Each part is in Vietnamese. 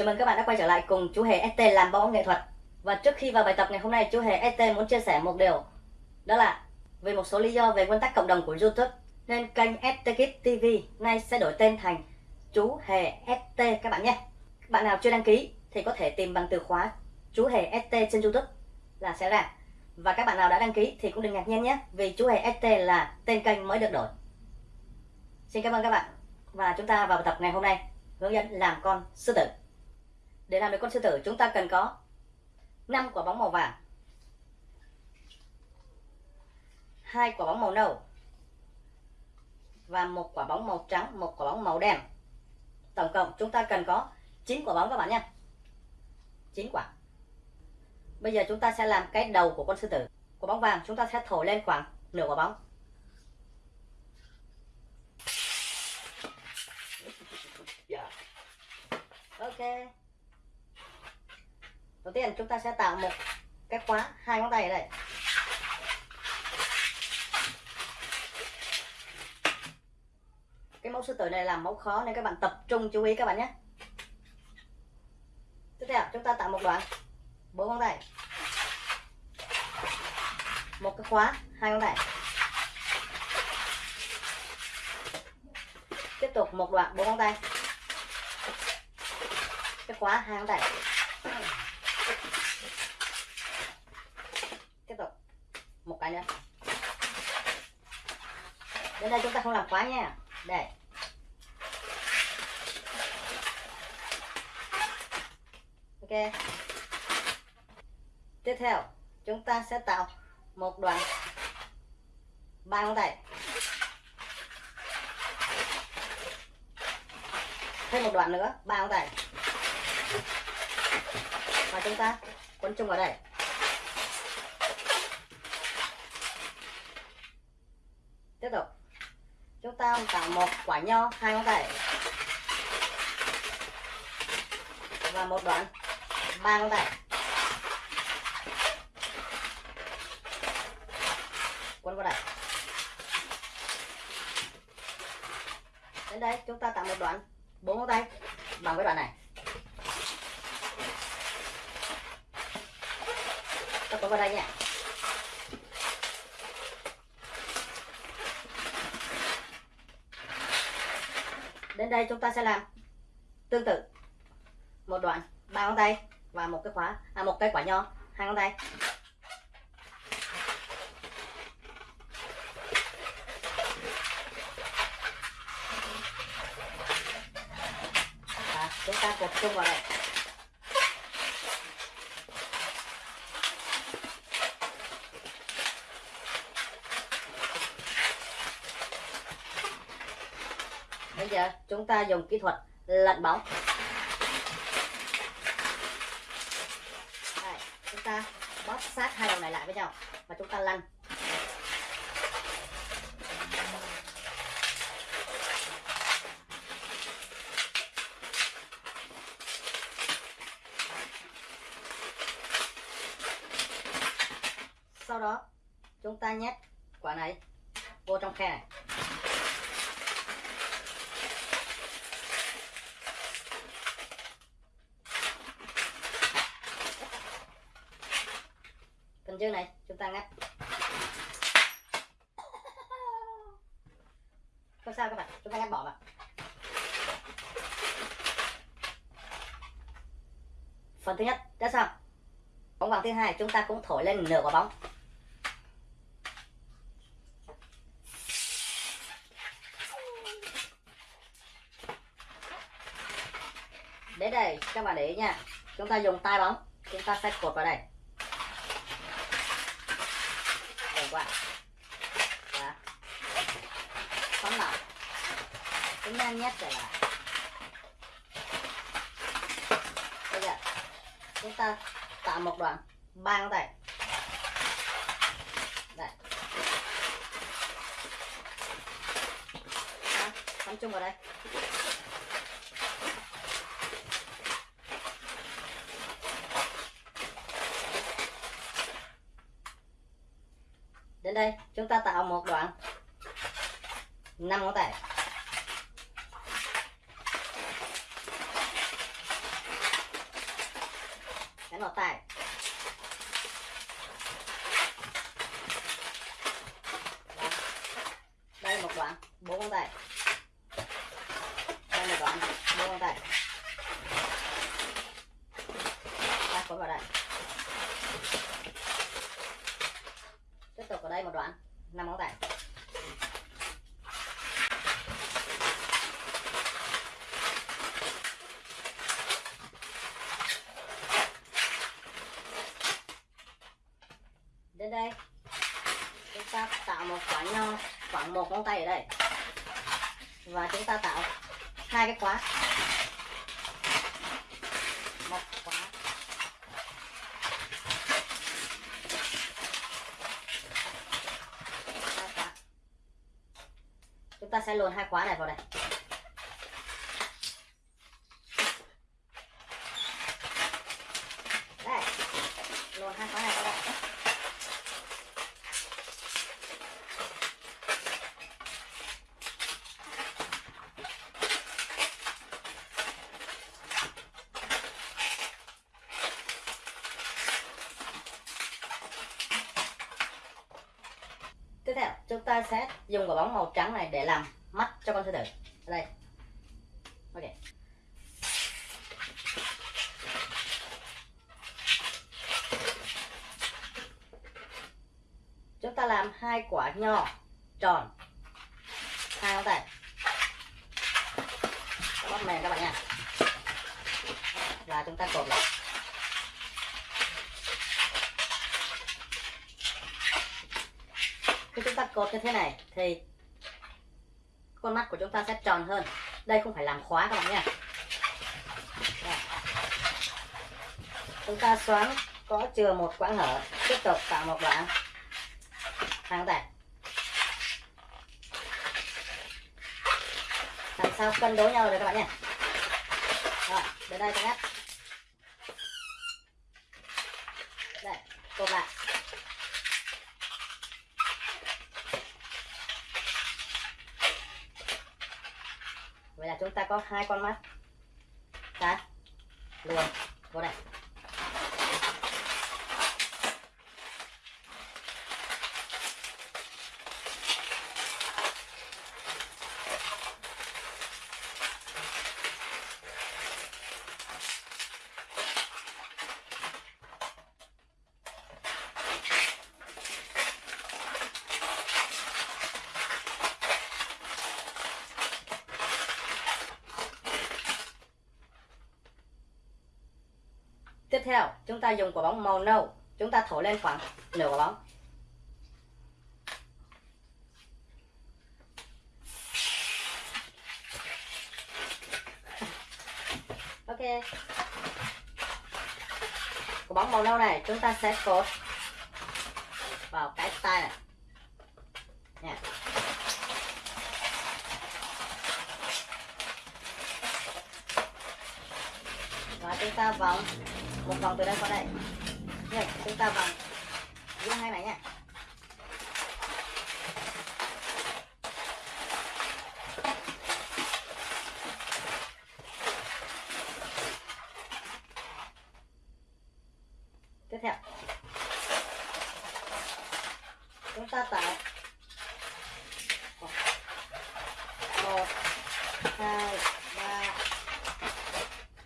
Chào mừng các bạn đã quay trở lại cùng chú Hề ST làm bóng nghệ thuật. Và trước khi vào bài tập ngày hôm nay, chú Hề ST muốn chia sẻ một điều. Đó là, vì một số lý do về nguyên tắc cộng đồng của Youtube, Nên kênh ST Kids TV nay sẽ đổi tên thành chú Hề ST các bạn nhé. Bạn nào chưa đăng ký thì có thể tìm bằng từ khóa chú Hề ST trên Youtube là sẽ ra. Và các bạn nào đã đăng ký thì cũng đừng ngạc nhiên nhé, Vì chú Hề ST là tên kênh mới được đổi. Xin cảm ơn các bạn. Và chúng ta vào bài tập ngày hôm nay. Hướng dẫn làm con sư tử để làm được con sư tử, chúng ta cần có 5 quả bóng màu vàng, hai quả bóng màu nâu và một quả bóng màu trắng, một quả bóng màu đen. Tổng cộng chúng ta cần có 9 quả bóng các bạn nhé. 9 quả. Bây giờ chúng ta sẽ làm cái đầu của con sư tử. Quả bóng vàng chúng ta sẽ thổi lên khoảng nửa quả bóng. Dạ. Ok đầu tiên chúng ta sẽ tạo một cái khóa hai ngón tay ở đây. Cái mẫu sư tử này là mẫu khó nên các bạn tập trung chú ý các bạn nhé. Tiếp theo, chúng ta tạo một đoạn, bốn ngón tay. Một cái khóa, hai ngón tay. Tiếp tục một đoạn, bốn ngón tay. Cái khóa, hai ngón tay tiếp tục một cái nữa. Đến đây chúng ta không làm quá nha. Đây. Ok. Tiếp theo, chúng ta sẽ tạo một đoạn ba ngón tay. Thêm một đoạn nữa, ba ngón tay. Và chúng ta quấn chung vào đây tiếp tục chúng ta cả một quả nho, hai ngón tay. Và một đoạn, ba ngón tay. Quấn vào đây. Đến đây, chúng ta tạo một đoạn, bốn ngón tay, bằng cái đoạn này. Ta quấn vào đây nha. Đến đây chúng ta sẽ làm. Tương tự. Một đoạn, ba ngón tay và một cái khóa à một cái quả nho, hai ngón tay. Và chúng ta cột chung vào đây. À, chúng ta dùng kỹ thuật lật bóng. Đây, chúng ta bóp sát hai đầu này lại với nhau và chúng ta lăn. Sau đó chúng ta nhét quả này vô trong khe này. Trước này chúng ta ngắt. Không sao các bạn, chúng ta ngắt bỏ vào phần thứ nhất, đã xong. Bóng vàng thứ hai, chúng ta cũng thổi lên nửa quả bóng. Đến đây, các bạn để ý nha. Chúng ta dùng tay bóng, chúng ta sẽ cột vào đây. Đều đó, và phóng vào chúng nhất nhét trở lại bây giờ chúng ta tạo một đoạn băng ngón tay đây phóng chung vào đây. Đến đây, chúng ta tạo một đoạn. 5 ngón tay. Đánh vào tay đây một đoạn, bốn ngón tay. Đây một đoạn, bốn ngón tay. Đặt cuốn vào đây vào đây một đoạn, năm ngón tay. Đến đây, chúng ta tạo một khoảng nho, khoảng một ngón tay ở đây. Và chúng ta tạo hai cái khóa một khóa hai khóa chúng ta sẽ luồn hai khóa này vào đây. Đây luồn hai khóa này vào đây. Tiếp theo, chúng ta sẽ dùng quả bóng màu trắng này để làm cho con sư tử ở đây. Ok. Chúng ta làm hai quả nho tròn. Hai ngón tay. Bóp mềm các bạn nha. Và chúng ta cột lại. Khi chúng ta cột như thế này thì con mắt của chúng ta sẽ tròn hơn. Đây không phải làm khóa các bạn nhé. Chúng ta xoắn, có chừa một quãng hở, tiếp tục tạo một đoạn. Hàng ngón tay làm sao cân đối nhau được các bạn nhé. Rồi, đến đây các bạn đây, cột lại vậy là chúng ta có hai con mắt. Ta luồn vô đây. Tiếp theo, chúng ta dùng quả bóng màu nâu. Chúng ta thổi lên khoảng nửa quả bóng. Ok. Quả bóng màu nâu này, chúng ta sẽ cột vào cái tay này. Nha. Và chúng ta vòng một vòng từ đây qua đây. Rồi, chúng ta vòng giữa hai này nha tiếp theo. Chúng ta tạo một hai ba.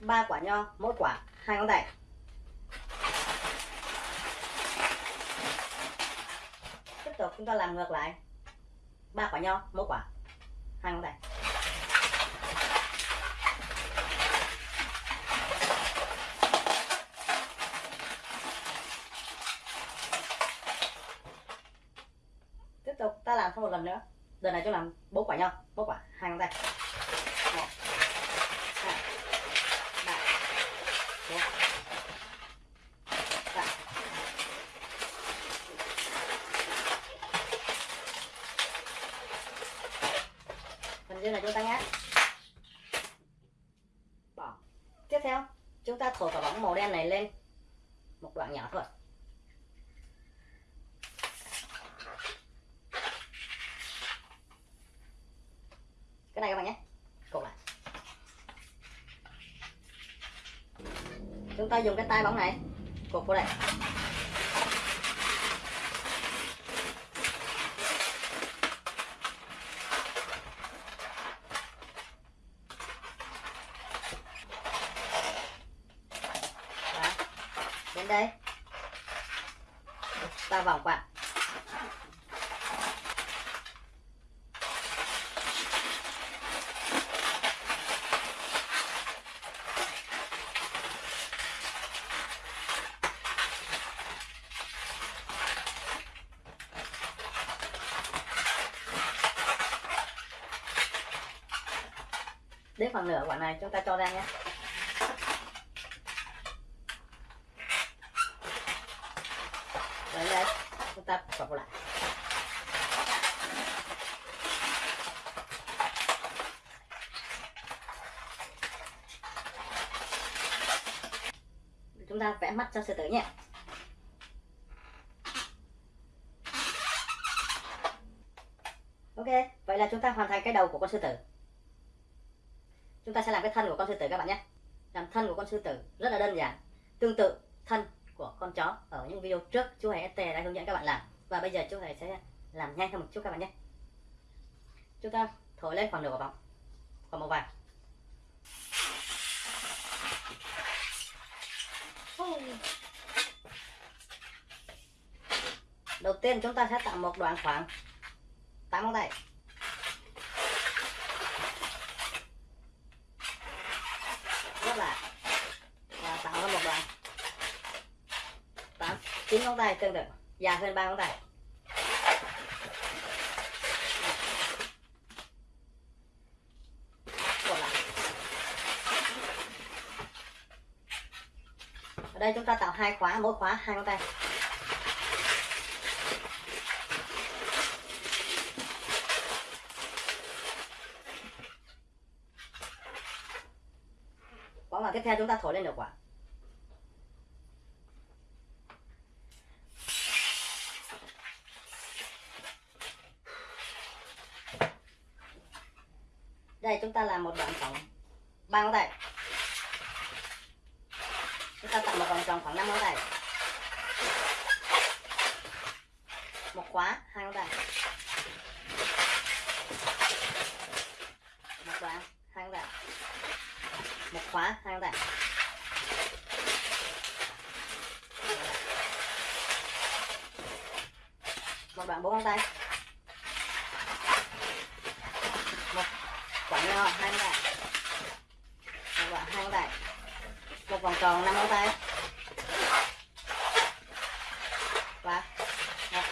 Ba quả nho mỗi quả hai ngón tay tiếp tục chúng ta làm ngược lại. Ba quả nho mỗi quả. Hai ngón tay. Tiếp tục, ta làm thêm một lần nữa. Lần này chúng làm bốn quả nho bốn quả hai ngón tay một hai ba bốn ba phần tăng áp, ta bỏ. Tiếp theo chúng ta thổi quả bóng màu đen này lên. Một đoạn nhỏ thôi. Cái này các bạn nhé. Cột lại. Chúng ta dùng cái tay bóng này. Cột vô đây Đó đến đây ta vòng quạt. đến phần nửa quả này chúng ta cho ra nhé Đấy đây chúng ta lại chúng ta vẽ mắt cho sư tử nhé. Ok, vậy là chúng ta hoàn thành cái đầu của con sư tử. Chúng ta sẽ làm cái thân của con sư tử các bạn nhé. Làm thân của con sư tử, rất là đơn giản. Tương tự thân của con chó ở những video trước, chú hề ST đã hướng dẫn các bạn làm và bây giờ chúng ta sẽ làm nhanh hơn một chút các bạn nhé. Chúng ta thổi lên khoảng nửa quả bóng khoảng một vài. Đầu tiên chúng ta sẽ tạo một đoạn khoảng. 8 ngón tay. Rất là và tạo ra một đoạn. 8 9 ngón tay tương tự. Dạ, dài hơn ba ngón tay ở đây chúng ta tạo hai khóa, mỗi khóa hai ngón tay Quả tiếp theo chúng ta thổi lên được quả Đây, chúng ta làm một đoạn tổng ba ngón tay. Chúng ta tạo một vòng tròn khoảng 5 ngón tay. Một khóa, hai ngón tay. Một khóa, hai ngón tay. Một khóa, hai ngón tay. Một đoạn, bốn ngón tay một quả nho hai ngón tay một đoạn hai ngón tay một vòng tròn, năm ngón tay. Và một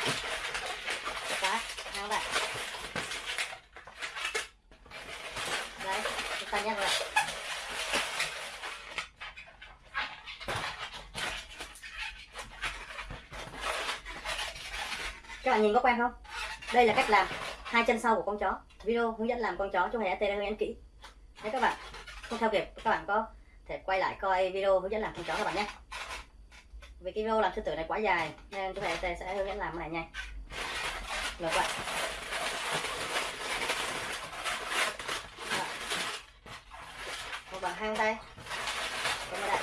cái hai ngón tay đấy, chúng ta nhắc lại. Các bạn nhìn có quen không? Đây là cách làm hai chân sau của con chó video hướng dẫn làm con chó chú hề đã hướng dẫn kỹ nếu các bạn. Không theo kịp, các bạn có thể quay lại coi video hướng dẫn làm con chó các bạn nhé. Vì cái video làm sư tử này quá dài, nên chú hề sẽ hướng dẫn làm cái này nhanh. Ngược lại. Một bằng hai tay. Đây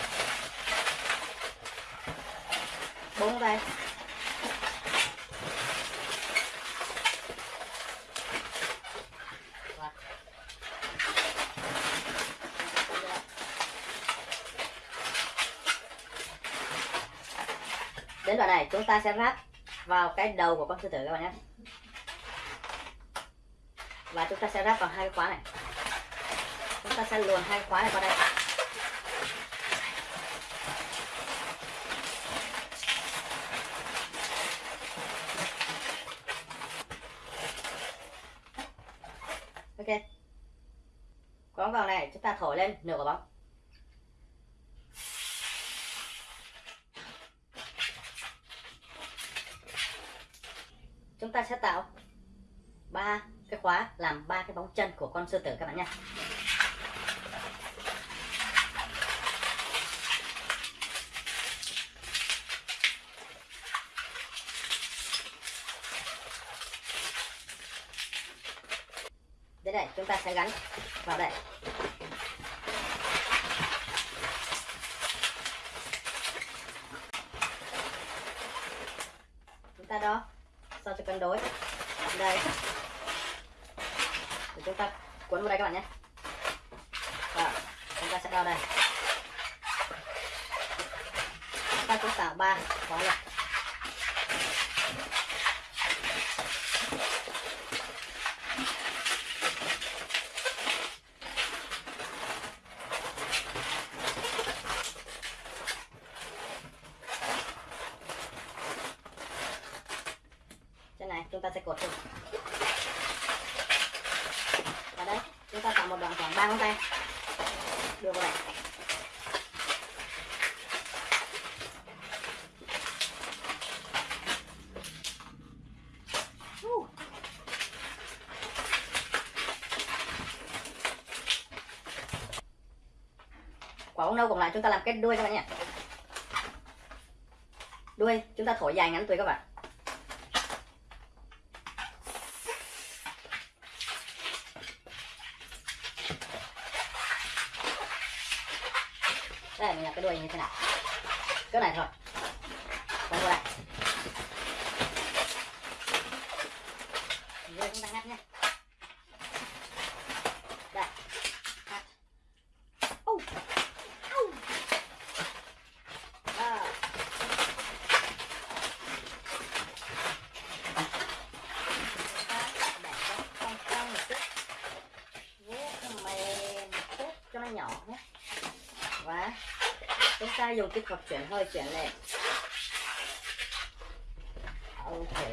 bốn tay. Đến đoạn này, chúng ta sẽ ráp vào cái đầu của con sư tử các bạn nhé. Và chúng ta sẽ ráp vào hai cái khóa này. Chúng ta sẽ luồn hai khóa này vào đây. Ok. Có vào này, chúng ta thổi lên, nửa quả bóng. Chúng ta sẽ tạo ba cái khóa, làm ba cái bóng chân của con sư tử các bạn nhé. Đến đây, chúng ta sẽ gắn vào đây. Chúng ta đó sao cho cân đối? Đây. Để chúng ta cuốn vào đây các bạn nhé. Và chúng ta sẽ đo đây. Ta cũng tạo ba khóa lực trên này chúng ta sẽ cột xuống và đây, chúng ta tạo một đoạn khoảng ba ngón tay. Đưa vào đây quả bóng nâu còn lại chúng ta làm cái đuôi các bạn nhé. Đuôi, chúng ta thổi dài ngắn tùy các bạn. Đây, mình là cái đuôi như thế nào cỡ này thôi. Quay qua đây. Rồi chúng ta ngắt nhé. Đây. Ngắt. Ô. Ô. À. Cong một chút. Mềm cho nó nhỏ nhé và chúng ta dùng cái cọc chuyển hơi chuyển lên ok.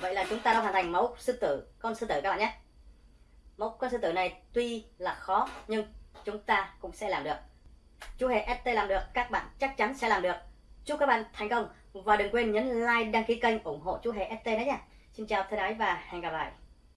Vậy là chúng ta đã hoàn thành mẫu sư tử, con sư tử các bạn nhé. Mẫu con sư tử này tuy là khó, nhưng chúng ta cũng sẽ làm được. Chú hề ST làm được, các bạn chắc chắn sẽ làm được. Chúc các bạn thành công và đừng quên nhấn like, đăng ký kênh ủng hộ chú hề ST đấy nha. Xin chào, thân ái và hẹn gặp lại.